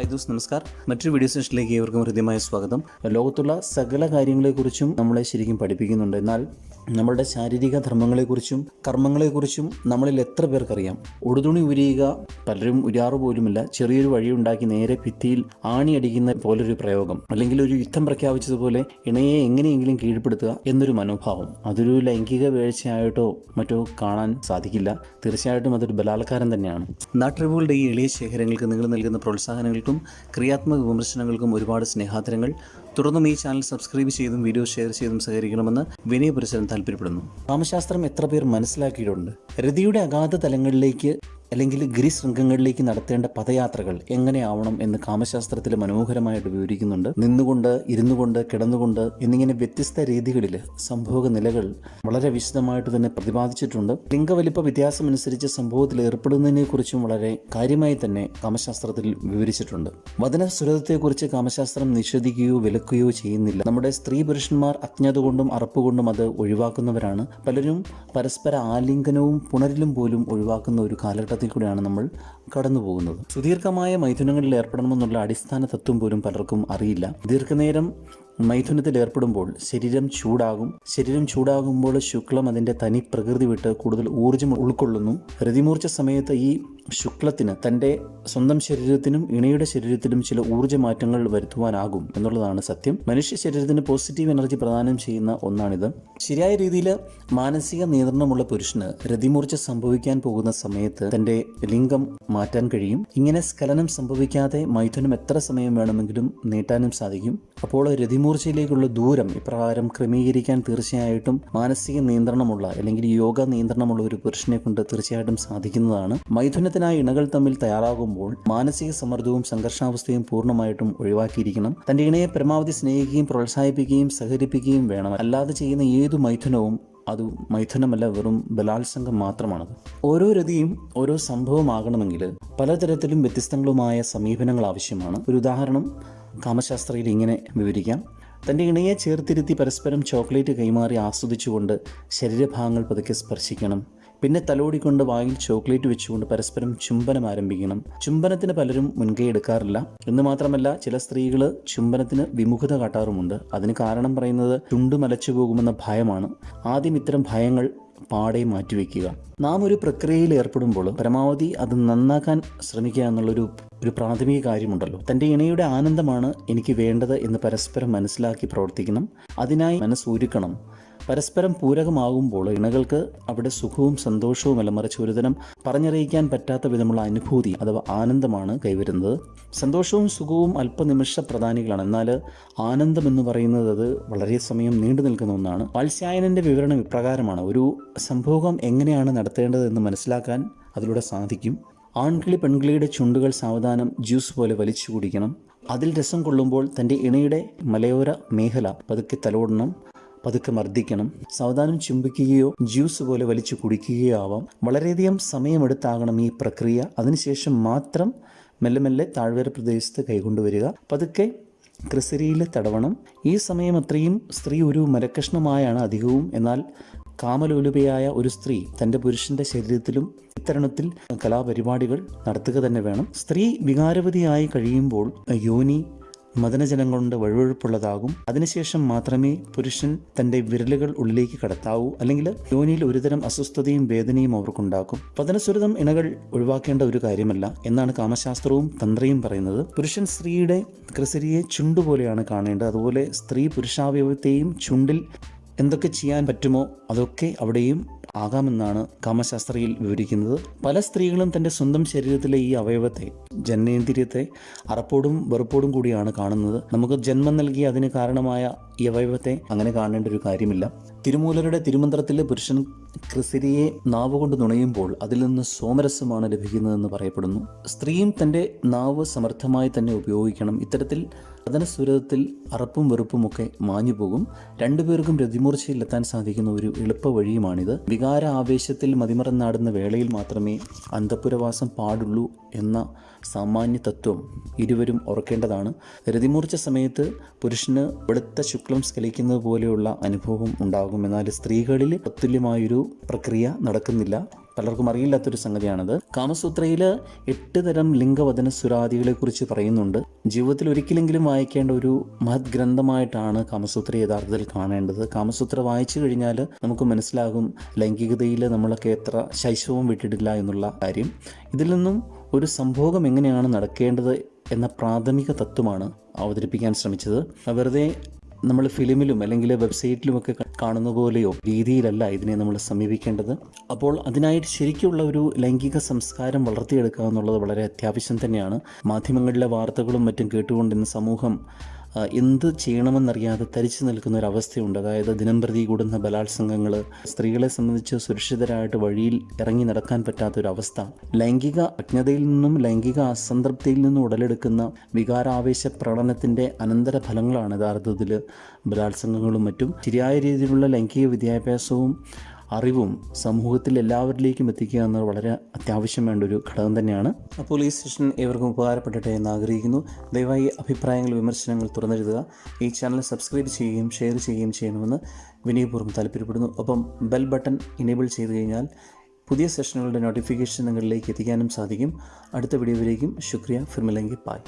Hi those നമസ്കാർ. മറ്റൊരു video സെഷനിലേക്ക് ഏവർക്കും ഹൃദ്യമായ സ്വാഗതം. ലോകത്തുള്ള സകല കാര്യങ്ങളെക്കുറിച്ചും നമ്മളെ ശരിക്കും പഠിപ്പിക്കുന്നുണ്ട്. എന്നാൽ നമ്മളുടെ ശാരീരിക ധർമ്മങ്ങളെക്കുറിച്ചും കർമ്മങ്ങളെക്കുറിച്ചും നമ്മളിൽ എത്ര പേർക്കറിയാം? ഉടുതുണി ഉരിയുക പലരും ഉരാറ് പോലുമില്ല. ചെറിയൊരു വഴി ഉണ്ടാക്കി നേരെ ഭിത്തിയിൽ ആണി അടിക്കുന്ന പോലൊരു പ്രയോഗം. അല്ലെങ്കിൽ ഒരു യുദ്ധം പ്രഖ്യാപിച്ചതുപോലെ ഇണയെ എങ്ങനെയെങ്കിലും കീഴ്പ്പെടുത്തുക എന്നൊരു മനോഭാവം. അതൊരു ലൈംഗിക വീഴ്ചയായിട്ടോ മറ്റോ കാണാൻ സാധിക്കില്ല. തീർച്ചയായിട്ടും അതൊരു ബലാത്കാരം തന്നെയാണ്. നാട്ടറിവുകളുടെ ഈ എളിയ ശേഖരങ്ങൾക്ക് നിങ്ങൾ നൽകുന്ന പ്രോത്സാഹനങ്ങൾക്കും ക്രിയാത്മക വിമർശനങ്ങൾക്കും ഒരുപാട് സ്നേഹാദരങ്ങൾ. തുടർന്നും ഈ ചാനൽ സബ്സ്ക്രൈബ് ചെയ്തും വീഡിയോ ഷെയർ ചെയ്തും സഹകരിക്കണമെന്ന് വിനയപുരസരം താല്പര്യപ്പെടുന്നു. കാമശാസ്ത്രം എത്ര പേർ മനസ്സിലാക്കിയിട്ടുണ്ട്? രതിയുടെ അഗാധ തലങ്ങളിലേക്ക് അല്ലെങ്കിൽ ഗിരിശൃംഗങ്ങളിലേക്ക് നടത്തേണ്ട പദയാത്രകൾ എങ്ങനെയാവണം എന്ന് കാമശാസ്ത്രത്തിൽ മനോഹരമായിട്ട് വിവരിക്കുന്നുണ്ട്. നിന്നുകൊണ്ട് ഇരുന്നു കൊണ്ട് കിടന്നുകൊണ്ട് എന്നിങ്ങനെ വ്യത്യസ്ത രീതികളിൽ സംഭോഗ നിലകൾ വളരെ വിശദമായിട്ട് തന്നെ പ്രതിപാദിച്ചിട്ടുണ്ട്. ലിംഗവലിപ്പ വ്യത്യാസമനുസരിച്ച് സംഭവത്തിൽ ഏർപ്പെടുന്നതിനെ കുറിച്ചും വളരെ കാര്യമായി തന്നെ കാമശാസ്ത്രത്തിൽ വിവരിച്ചിട്ടുണ്ട്. വചന സുരതത്തെക്കുറിച്ച് കാമശാസ്ത്രം നിഷേധിക്കുകയോ വിലക്കുകയോ ചെയ്യുന്നില്ല. നമ്മുടെ സ്ത്രീ പുരുഷന്മാർ അജ്ഞത കൊണ്ടും അറപ്പുകൊണ്ടും അത് ഒഴിവാക്കുന്നവരാണ്. പലരും പരസ്പര ആലിംഗനവും പുണരിലും പോലും ഒഴിവാക്കുന്ന ഒരു കാലഘട്ടത്തിൽ കൂടെയാണ് നമ്മൾ കടന്നു പോകുന്നത്. സുദീർഘമായ മൈഥുനങ്ങളിൽ ഏർപ്പെടണമെന്നുള്ള അടിസ്ഥാന തത്വം പോലും പലർക്കും അറിയില്ല. ദീർഘനേരം മൈഥുനത്തിൽ ഏർപ്പെടുമ്പോൾ ശരീരം ചൂടാകും. ശരീരം ചൂടാകുമ്പോൾ ശുക്ലം അതിന്റെ തനി പ്രകൃതി വിട്ട് കൂടുതൽ ഊർജം ഉൾക്കൊള്ളുന്നു. രതിമൂർച്ച സമയത്ത് ഈ ശുക്ലത്തിന് തന്റെ സ്വന്തം ശരീരത്തിനും ഇണയുടെ ശരീരത്തിലും ചില ഊർജ മാറ്റങ്ങൾ വരുത്തുവാനാകും എന്നുള്ളതാണ് സത്യം. മനുഷ്യ ശരീരത്തിന് പോസിറ്റീവ് എനർജി പ്രദാനം ചെയ്യുന്ന ഒന്നാണിത്. ശരിയായ രീതിയിൽ മാനസിക നിയന്ത്രണമുള്ള പുരുഷന് രതിമൂർച്ച സംഭവിക്കാൻ പോകുന്ന സമയത്ത് തന്റെ ലിംഗം മാറ്റാൻ കഴിയും. ഇങ്ങനെ സ്ഖലനം സംഭവിക്കാതെ മൈഥുനം എത്ര സമയം വേണമെങ്കിലും നീട്ടാനും സാധിക്കും. അപ്പോൾ രതിമൂർച്ചയിലേക്കുള്ള ദൂരം ഇപ്രകാരം ക്രമീകരിക്കാൻ തീർച്ചയായിട്ടും മാനസിക നിയന്ത്രണമുള്ള അല്ലെങ്കിൽ യോഗ നിയന്ത്രണമുള്ള ഒരു പുരുഷനെ കൊണ്ട് തീർച്ചയായിട്ടും സാധിക്കുന്നതാണ്. മൈഥുനത്തിനായി ഇണകൾ തമ്മിൽ തയ്യാറാകുമ്പോൾ മാനസിക സമ്മർദ്ദവും സംഘർഷാവസ്ഥയും പൂർണമായിട്ടും ഒഴിവാക്കിയിരിക്കണം. തന്റെ ഇണയെ പരമാവധി സ്നേഹിക്കുകയും പ്രോത്സാഹിപ്പിക്കുകയും സഹകരിപ്പിക്കുകയും വേണം. അല്ലാതെ ചെയ്യുന്ന ഏതു മൈഥുനവും അത് മൈഥുനമല്ല വെറും ബലാത്സംഗം മാത്രമാണത്. ഓരോ രതിയും ഓരോ സംഭവമാകണമെങ്കിൽ പലതരത്തിലും വ്യത്യസ്തങ്ങളുമായ സമീപനങ്ങൾ ആവശ്യമാണ്. ഒരു ഉദാഹരണം കാമശാസ്ത്രയിൽ ഇങ്ങനെ വിവരിക്കാം. തന്റെ ഇണയെ ചേർത്തിരുത്തി പരസ്പരം ചോക്ലേറ്റ് കൈമാറി ആസ്വദിച്ചുകൊണ്ട് ശരീരഭാഗങ്ങൾ പതുക്കെ സ്പർശിക്കണം. പിന്നെ തലോടിക്കൊണ്ട് വായിൽ ചോക്ലേറ്റ് വെച്ചുകൊണ്ട് പരസ്പരം ചുംബനം ആരംഭിക്കണം. ചുംബനത്തിന് പലരും മുൻകൈ എടുക്കാറില്ല. എന്ന് മാത്രമല്ല ചില സ്ത്രീകൾ ചുംബനത്തിന് വിമുഖത കാട്ടാറുമുണ്ട്. അതിന് കാരണം പറയുന്നത് ചുണ്ടു മലച്ചു പോകുമെന്ന ഭയമാണ്. ആദ്യം ഇത്തരം ഭയങ്ങൾ പാടെ മാറ്റിവെക്കുക. നാം ഒരു പ്രക്രിയയിൽ ഏർപ്പെടുമ്പോൾ പരമാവധി അത് നന്നാക്കാൻ ശ്രമിക്കുക എന്നുള്ളൊരു ഒരു പ്രാഥമിക കാര്യമുണ്ടല്ലോ. തന്റെ ഇണയുടെ ആനന്ദമാണ് എനിക്ക് വേണ്ടത് എന്ന് പരസ്പരം മനസ്സിലാക്കി പ്രവർത്തിക്കണം. അതിനായി മനസ്സൊരുക്കണം. പരസ്പരം പൂരകമാകുമ്പോൾ ഇണകൾക്ക് അവിടെ സുഖവും സന്തോഷവും അല്ല മറിച്ച് ഒരുതരം പറഞ്ഞറിയിക്കാൻ പറ്റാത്ത വിധമുള്ള അനുഭൂതി അഥവാ ആനന്ദമാണ് കൈവരുന്നത്. സന്തോഷവും സുഖവും അല്പനിമിഷ പ്രധാനികളാണ്. എന്നാൽ ആനന്ദം എന്ന് പറയുന്നത് അത് വളരെ സമയം നീണ്ടു നിൽക്കുന്ന ഒന്നാണ്. വാത്സ്യായനന്റെ വിവരണം ഇപ്രകാരമാണ്. ഒരു സംഭോഗം എങ്ങനെയാണ് നടത്തേണ്ടതെന്ന് മനസ്സിലാക്കാൻ അതിലൂടെ സാധിക്കും. ആൺകിളി പെൺകിളിയുടെ ചുണ്ടുകൾ സാവധാനം ജ്യൂസ് പോലെ വലിച്ചു കുടിക്കണം. അതിൽ രസം കൊള്ളുമ്പോൾ തന്റെ ഇണയുടെ മലയോര മേഖല പതുക്കെ തലോടണം. പതുക്കെ മർദ്ദിക്കണം. സാവധാനം ചുംബിക്കുകയോ ജ്യൂസ് പോലെ വലിച്ചു കുടിക്കുകയോ ആവാം. വളരെയധികം സമയമെടുത്താകണം ഈ പ്രക്രിയ. അതിനുശേഷം മാത്രം മെല്ലെ മെല്ലെ താഴ്വര പ്രദേശത്ത് കൈകൊണ്ടുവരിക പതുക്കെ ക്രിസരിയിൽ തടവണം. ഈ സമയം അത്രയും സ്ത്രീ ഒരു മരക്കഷ്ണമായാണ് അധികവും. എന്നാൽ കാമലോലുപയായ ഒരു സ്ത്രീ തന്റെ പുരുഷന്റെ ശരീരത്തിലും ഇത്തരണത്തിൽ കലാപരിപാടികൾ നടത്തുക തന്നെ വേണം. സ്ത്രീ വികാരവതിയായി കഴിയുമ്പോൾ യോനി മദനജലം വഴുവഴുപ്പുള്ളതാകും. അതിനുശേഷം മാത്രമേ പുരുഷൻ തന്റെ വിരലുകൾ ഉള്ളിലേക്ക് കടത്താവൂ. അല്ലെങ്കിൽ യോനിയിൽ ഒരുതരം അസ്വസ്ഥതയും വേദനയും അവർക്കുണ്ടാക്കും. പതനസുരതം ഇണകൾ ഒഴിവാക്കേണ്ട ഒരു കാര്യമല്ല എന്നാണ് കാമശാസ്ത്രവും തന്ത്രയും പറയുന്നത്. പുരുഷൻ സ്ത്രീയുടെ ക്രിസരിയെ ചുണ്ടുപോലെയാണ് കാണേണ്ടത്. അതുപോലെ സ്ത്രീ പുരുഷാവയവത്തെയും ചുണ്ടിൽ എന്തൊക്കെ ചെയ്യാൻ പറ്റുമോ അതൊക്കെ അവിടെയും ആകാമെന്നാണ് കാമശാസ്ത്രയിൽ വിവരിക്കുന്നത്. പല സ്ത്രീകളും തന്റെ സ്വന്തം ശരീരത്തിലെ ഈ അവയവത്തെ ജനനേന്ദ്രിയത്തെ അറപ്പോടും വെറുപ്പോടും കൂടിയാണ് കാണുന്നത്. നമുക്ക് ജന്മം നൽകി അതിന് കാരണമായ ഈ അവയവത്തെ അങ്ങനെ കാണേണ്ട ഒരു കാര്യമില്ല. തിരുമൂലരുടെ തിരുമന്ത്രത്തിൽ പുരുഷൻ ക്രിസിരിയെ നാവുകൊണ്ട് നുണയുമ്പോൾ അതിൽ നിന്ന് സോമരസമാണ് ലഭിക്കുന്നതെന്ന് പറയപ്പെടുന്നു. സ്ത്രീയും തന്റെ നാവ് സമർത്ഥമായി തന്നെ ഉപയോഗിക്കണം. ഇത്തരത്തിൽ പതനസുരത്തിൽ അറപ്പും വെറുപ്പുമൊക്കെ മാഞ്ഞു പോകും രണ്ടുപേർക്കും രതിമൂർച്ചയിലെത്താൻ സാധിക്കുന്ന ഒരു എളുപ്പ വഴിയുമാണിത് വികാര ആവേശത്തിൽ മതിമറന്നാടുന്ന വേളയിൽ മാത്രമേ അന്തപുരവാസം പാടുള്ളൂ എന്ന സാമാന്യ തത്വം ഇരുവരും ഓർക്കേണ്ടതാണ്. രതിമൂർച്ച സമയത്ത് പുരുഷന് വെളുത്ത ശുക്ലം സ്കലിക്കുന്നത് പോലെയുള്ള അനുഭവം ഉണ്ടാകും. എന്നാൽ സ്ത്രീകളിൽ തത്തുല്യമായൊരു പ്രക്രിയ നടക്കുന്നില്ല. പലർക്കും അറിയില്ലാത്തൊരു സംഗതിയാണത്. കാമസൂത്രയിൽ എട്ട് തരം ലിംഗവചന സുരാദികളെ കുറിച്ച് പറയുന്നുണ്ട്. ജീവിതത്തിൽ ഒരിക്കലെങ്കിലും വായിക്കേണ്ട ഒരു മഹത് ഗ്രന്ഥമായിട്ടാണ് കാമസൂത്ര യഥാർത്ഥത്തിൽ കാണേണ്ടത്. കാമസൂത്ര വായിച്ചു കഴിഞ്ഞാൽ നമുക്ക് മനസ്സിലാകും ലൈംഗികതയിൽ നമ്മളൊക്കെ എത്ര ശൈശവം വിട്ടിട്ടില്ല എന്നുള്ള കാര്യം. ഇതിൽ നിന്നും ഒരു സംഭോഗം എങ്ങനെയാണ് നടക്കേണ്ടത് എന്ന പ്രാഥമിക തത്വമാണ് അവതരിപ്പിക്കാൻ ശ്രമിച്ചത്. വെറുതെ നമ്മൾ ഫിലിമിലും അല്ലെങ്കിൽ വെബ്സൈറ്റിലുമൊക്കെ കാണുന്ന പോലെയോ രീതിയിലല്ല ഇതിനെ നമ്മൾ സമീപിക്കേണ്ടത്. അപ്പോൾ അതിനായിട്ട് ശരിക്കുള്ള ഒരു ലൈംഗിക സംസ്കാരം വളർത്തിയെടുക്കുക എന്നുള്ളത് വളരെ അത്യാവശ്യം തന്നെയാണ്. മാധ്യമങ്ങളിലെ വാർത്തകളും മറ്റും കേട്ടുകൊണ്ട് ഇന്ന് സമൂഹം എന്ത് ചെയ്യണമെന്നറിയാതെ തരിച്ചു നിൽക്കുന്ന ഒരു അവസ്ഥയുണ്ട്. അതായത് ദിനംപ്രതി കൂടുന്ന ബലാത്സംഗങ്ങൾ സ്ത്രീകളെ സംബന്ധിച്ച് സുരക്ഷിതരായിട്ട് വഴിയിൽ ഇറങ്ങി നടക്കാൻ പറ്റാത്ത ഒരു അവസ്ഥ ലൈംഗിക അജ്ഞതയിൽ നിന്നും ലൈംഗിക അസംതൃപ്തിയിൽ നിന്നും ഉടലെടുക്കുന്ന വികാരാവേശ പ്രകടനത്തിന്റെ അനന്തര ഫലങ്ങളാണ് യഥാർത്ഥത്തിൽ ബലാത്സംഗങ്ങളും മറ്റും. ശരിയായ രീതിയിലുള്ള ലൈംഗിക വിദ്യാഭ്യാസവും അറിവും സമൂഹത്തിൽ എല്ലാവരിലേക്കും എത്തിക്കുക എന്നത് വളരെ അത്യാവശ്യം വേണ്ട ഒരു ഘടകം തന്നെയാണ്. അപ്പോൾ ഈ സെഷൻ ഏവർക്കും ഉപകാരപ്പെടട്ടെ എന്ന് ആഗ്രഹിക്കുന്നു. ദയവായി അഭിപ്രായങ്ങൾ വിമർശനങ്ങൾ തുറന്നെഴുതുക. ഈ ചാനൽ സബ്സ്ക്രൈബ് ചെയ്യുകയും ഷെയർ ചെയ്യുകയും ചെയ്യണമെന്ന് വിനയപൂർവം താല്പര്യപ്പെടുന്നു. ഒപ്പം ബെൽ ബട്ടൺ ഇനേബിൾ ചെയ്ത് കഴിഞ്ഞാൽ പുതിയ സെഷനുകളുടെ നോട്ടിഫിക്കേഷൻ നിങ്ങളിലേക്ക് എത്തിക്കാനും സാധിക്കും. അടുത്ത വീഡിയോയിലേക്കും ശുക്രിയ ഫിർമിലെങ്കി പായ്